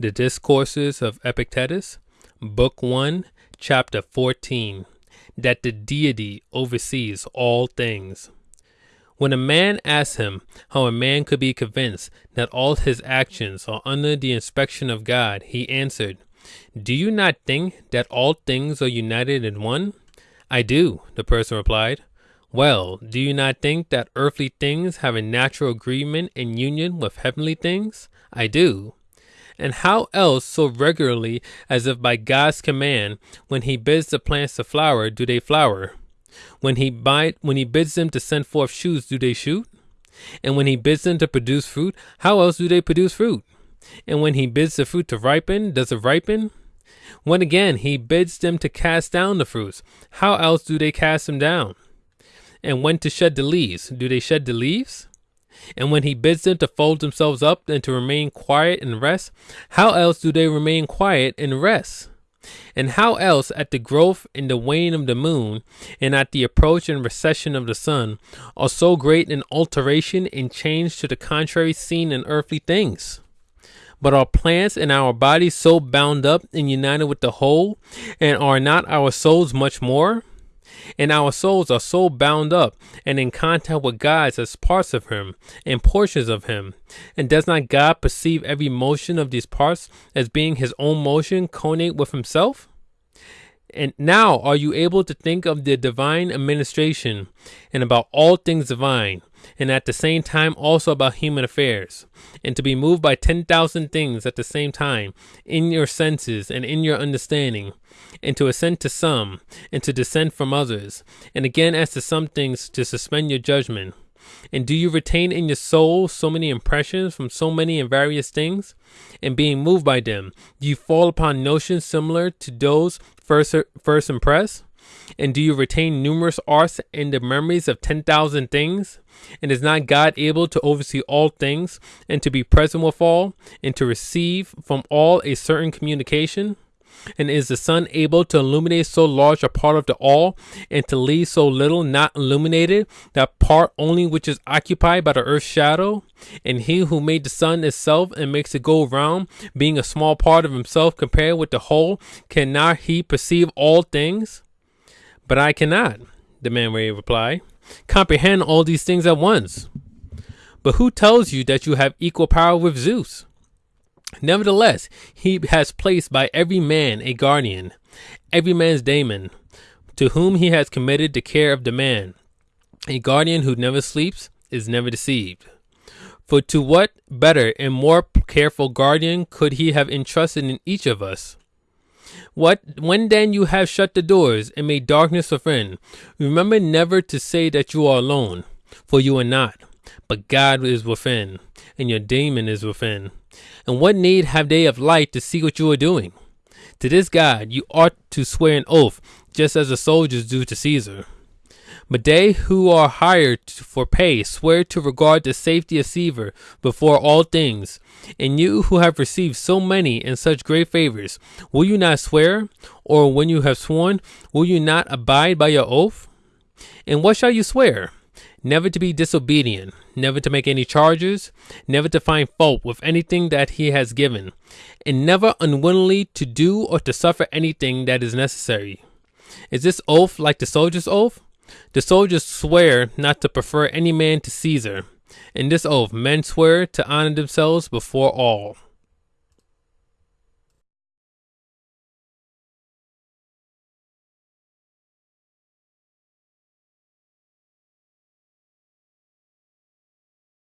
The Discourses of Epictetus, Book 1, Chapter 14 That the Deity oversees all things. When a man asked him how a man could be convinced that all his actions are under the inspection of God, he answered, Do you not think that all things are united in one? I do, the person replied. Well, do you not think that earthly things have a natural agreement and union with heavenly things? I do. And how else so regularly as if by God's command, when he bids the plants to flower, do they flower? When he bide, when he bids them to send forth shoots, do they shoot? And when he bids them to produce fruit, how else do they produce fruit? And when he bids the fruit to ripen, does it ripen? When again he bids them to cast down the fruits, how else do they cast them down? And when to shed the leaves, do they shed the leaves? And when he bids them to fold themselves up and to remain quiet and rest, how else do they remain quiet and rest? And how else at the growth and the wane of the moon, and at the approach and recession of the sun, are so great an alteration and change to the contrary seen in earthly things? But are plants and our bodies so bound up and united with the whole, and are not our souls much more? And our souls are so bound up and in contact with God as parts of Him and portions of Him. And does not God perceive every motion of these parts as being His own motion connate with Himself? And now are you able to think of the divine administration and about all things divine, and at the same time also about human affairs, and to be moved by 10,000 things at the same time in your senses and in your understanding, and to ascend to some, and to descend from others, and again as to some things to suspend your judgment. And do you retain in your soul so many impressions from so many and various things? And being moved by them, do you fall upon notions similar to those first, first impressed? And do you retain numerous arts and the memories of 10,000 things? And is not God able to oversee all things, and to be present with all, and to receive from all a certain communication? And is the sun able to illuminate so large a part of the all, and to leave so little not illuminated, that part only which is occupied by the earth's shadow? And he who made the sun itself and makes it go round, being a small part of himself compared with the whole, cannot he perceive all things? But I cannot, the man replied, comprehend all these things at once. But who tells you that you have equal power with Zeus? Nevertheless, he has placed by every man a guardian, every man's daemon, to whom he has committed the care of the man. A guardian who never sleeps is never deceived. For to what better and more careful guardian could he have entrusted in each of us? What when then you have shut the doors and made darkness a friend, remember never to say that you are alone, for you are not, but God is within, and your daemon is within. And what need have they of light to see what you are doing? To this God you ought to swear an oath, just as the soldiers do to Caesar. But they who are hired for pay swear to regard the safety of Caesar before all things. And you who have received so many and such great favors, will you not swear? Or when you have sworn, will you not abide by your oath? And what shall you swear? Never to be disobedient, never to make any charges, never to find fault with anything that he has given, and never unwillingly to do or to suffer anything that is necessary. Is this oath like the soldier's oath? The soldiers swear not to prefer any man to Caesar. In this oath, men swear to honor themselves before all.